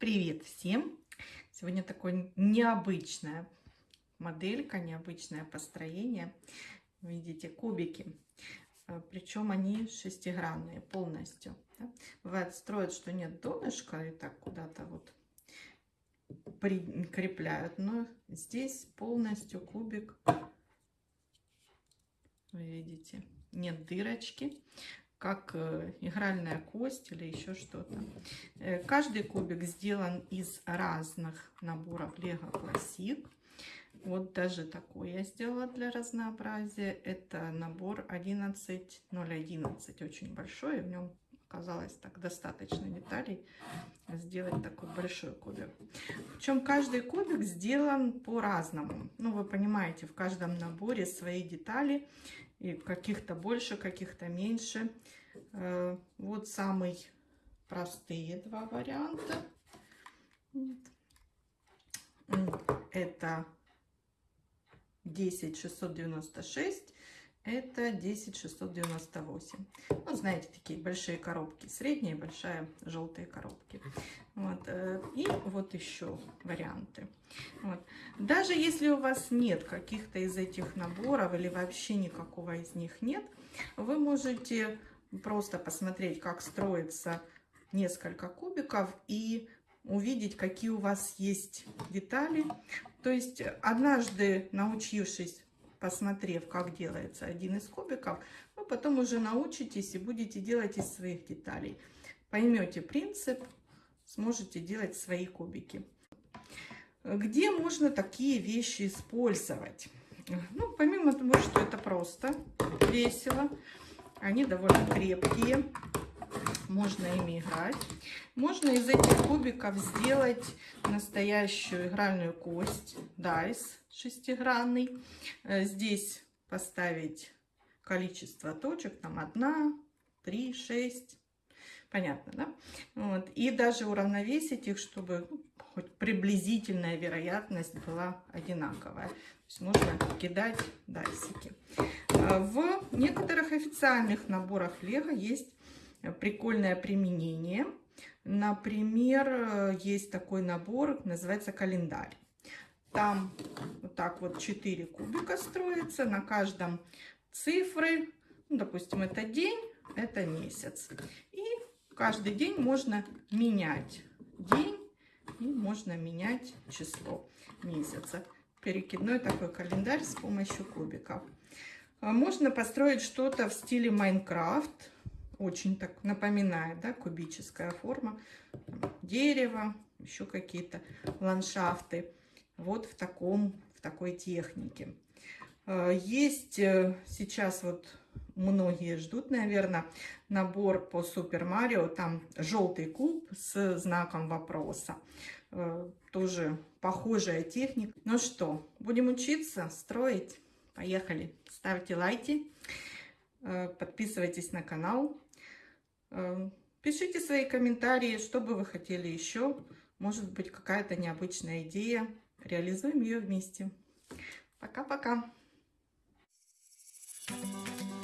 Привет всем! Сегодня такое необычная моделька, необычное построение. Видите, кубики. А, Причем они шестигранные полностью. Да? Бывает, строят, что нет донышка и так куда-то вот прикрепляют. Но здесь полностью кубик. Вы видите, нет дырочки как э, игральная кость или еще что-то. Э, каждый кубик сделан из разных наборов Lego Classic. Вот даже такой я сделала для разнообразия. Это набор 11011, очень большой. В нем оказалось так достаточно деталей сделать такой большой кубик. Причем каждый кубик сделан по-разному. Ну, вы понимаете, в каждом наборе свои детали. И каких-то больше, каких-то меньше. Э, вот самые простые два варианта. Это 10696 это 10698. Ну, знаете, такие большие коробки, средние, большая, желтые коробки. Вот. Э, и вот еще варианты. Вот. Даже если у вас нет каких-то из этих наборов или вообще никакого из них нет, вы можете просто посмотреть, как строится несколько кубиков и увидеть, какие у вас есть детали. То есть однажды научившись посмотрев, как делается один из кубиков, вы потом уже научитесь и будете делать из своих деталей. Поймете принцип, сможете делать свои кубики. Где можно такие вещи использовать? Ну, помимо того, что это просто весело, они довольно крепкие, можно ими играть. Можно из этих кубиков сделать настоящую игральную кость, дайс шестигранный. Э, здесь поставить количество точек, там одна, три, шесть. Понятно, да? Вот. И даже уравновесить их, чтобы ну, хоть приблизительная вероятность была одинаковая. То есть можно кидать дайсики. Э, в некоторых официальных наборах Лего есть прикольное применение. Например, есть такой набор, называется календарь. Там вот так вот 4 кубика строится, на каждом цифры, ну, допустим, это день, это месяц. И каждый день можно менять день и можно менять число месяца. Перекидной такой календарь с помощью кубиков. Можно построить что-то в стиле Майнкрафт очень так напоминает, да, кубическая форма, дерево, еще какие-то ландшафты. Вот в таком, в такой технике. Э, есть э, сейчас вот многие ждут, наверное, набор по Супер Марио. Там желтый куб с знаком вопроса. Э, тоже похожая техника. Ну что, будем учиться, строить? Поехали. Ставьте лайки, подписывайтесь на канал. Эм, пишите свои комментарии, что бы вы хотели еще. Может быть, какая-то необычная идея. Реализуем ее вместе. Пока-пока. Thank you.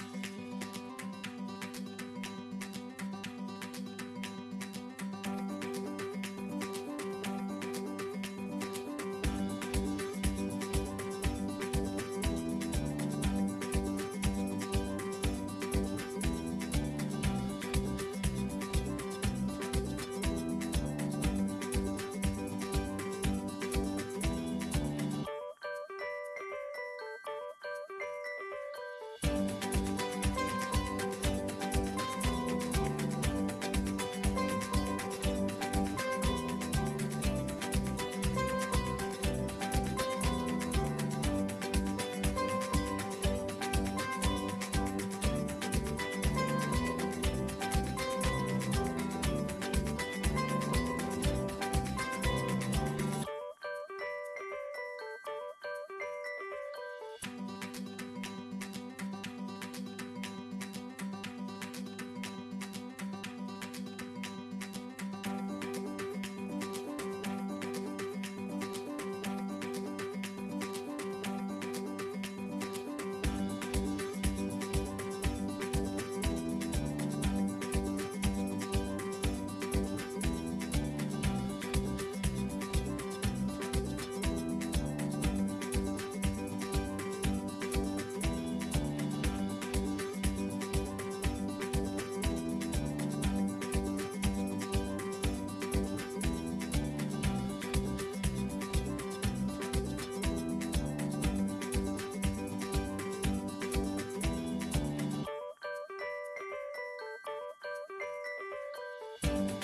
Bye.